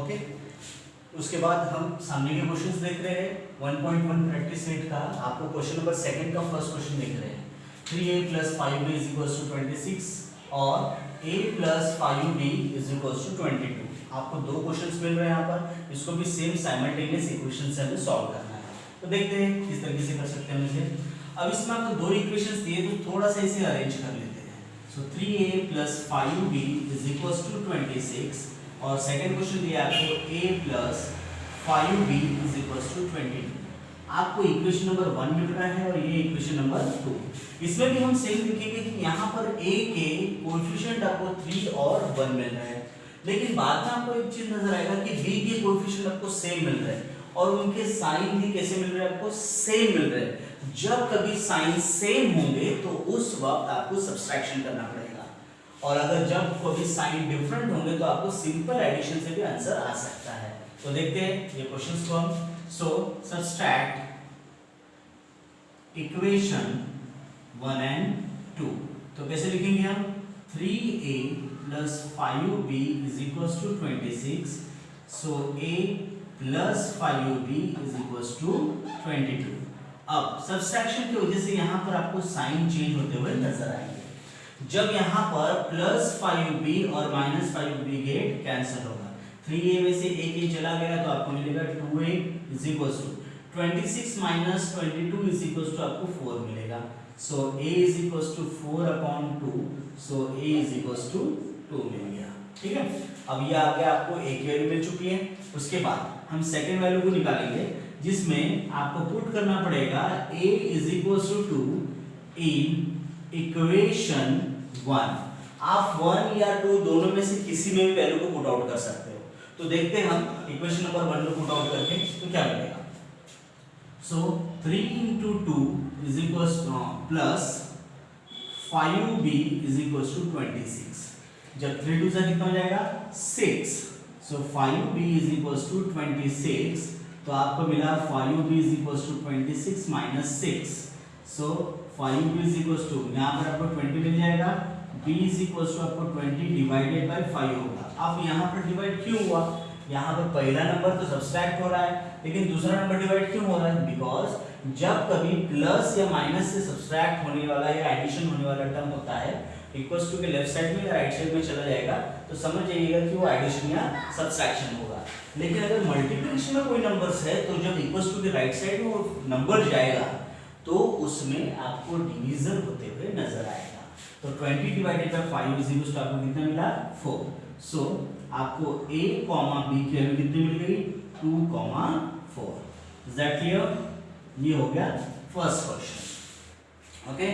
Okay उसके बाद हम सामने के क्वेश्चंस देख रहे हैं 1.1 प्रैक्टिस सेट का। आपको क्वेश्चन नंबर सेकंड का फ़र्स्ट क्वेश्चन देख रहे हैं। 3a plus 5b is equals to 26 और a plus 5b is equals to 22 आपको दो क्वेश्चंस मिल रहे हैं यहाँ पर। इसको भी सेम साइमल्टेनियस इक्वेशन से हमें सॉल्व करना है। तो देखते हैं किस तरीके से कर सकते हैं इसे। अब इसमें आपको दो इक्वेशंस दिए तो थोड़ा सा इसे अरेंज कर लेते हैं। सो 3a plus 5b is equals to 26 और सेकंड क्वेश्चन दिया आपको, a plus 5b is equals to 22 आपको इक्वेशन नंबर वन मिल रहा है और ये इक्वेशन नंबर टू इसमें भी हम सेम लिखेंगे कि यहाँ पर a के कोएफिशिएंट आपको थ्री और वन मिल रहा है. लेकिन बाद में आपको एक चीज़ नज़र आएगा कि b के कोएफिशिएंट आपको सेम मिल रहे हैं. और उनके साइन भी कैसे मिल रहे हैं? आपको सेम मिल रहे हैं. जब कभी साइन सेम होंगे तो उस वक्त आपको सब्सट्रैक्शन करना पड़ेगा. और अगर जब कोई साइन डिफरेंट होंगे तो आपको सिंपल एडिशन से भी आंसर आ सकता है। तो देखते हैं, ये क्वेश्चंस को हम so subtract equation one and two तो कैसे लिखेंगे हम? Three A plus five B is equals to twenty six so A plus five B is equals to twenty two अब सब्सट्रैक्शन की वजह से यहाँ पर आपको साइन चेंज होते हुए नज़र आएँगे। जब यहाँ पर प्लस फाइव बी और minus five B get cancel होगा। थ्री ए में से एक ए चला गया तो आपको मिलेगा two A is equals to twenty six minus twenty two is equals to आपको फोर मिलेगा। So A is equals to four upon two so A is equals to two मिल गया। ठीक है? अब ये आगे आपको ए की वैल्यू मिल चुकी है। उसके बाद हम सेकेंड वैल्यू को निकालेंगे, जिसमें आपको पुट करना पड़ेगा, a is equals to two in equation one आप वन या टू दोनों में से किसी में भी वैल्यू को पुट आउट कर सकते हो। तो देखते हैं हम इक्वेशन नंबर वन को पुट आउट करके तो क्या मिलेगा? So three into two is equals plus five B is equals to twenty six जब थ्री टू से कितना हो जाएगा? Six so five B is equals to twenty six तो आपको मिला five B is equals to twenty six minus six so five B is equals to यहाँ पर आपको ट्वेंटी मिल जाएगा, b इज़ इक्वल्स टू आपको ट्वेंटी डिवाइडेड बाई फाइव होगा। अब यहाँ पर डिवाइड क्यों हुआ? यहाँ पर पहला नंबर तो सब्सट्रैक्ट हो रहा है, लेकिन दूसरा नंबर डिवाइड क्यों हो रहा है? बिकॉज़ जब कभी प्लस या माइनस से सब्सट्रैक्ट होने वाला या एडिशन होने वाला टर्म होता है इक्वल्स टू के लेफ़्ट साइड में या राइट साइड में चला जाएगा तो समझ जाइएगा कि वो एडिशन या सब्सट्रैक्शन होगा। लेकिन अगर मल्टीप्लिकेशन में कोई नंबर्स है तो जब इक्वल्स टू के राइट साइड में वो नंबर जाएगा उसमें आपको डिवीज़न होते हुए नज़र आएगा। तो 20 divided by five is equal आपको कितना मिला? फोर सो आपको ए कॉमा बी की वैल्यू कितनी मिल गई? Two comma four is that clear ये हो गया फ़र्स्ट क्वेश्चन ओके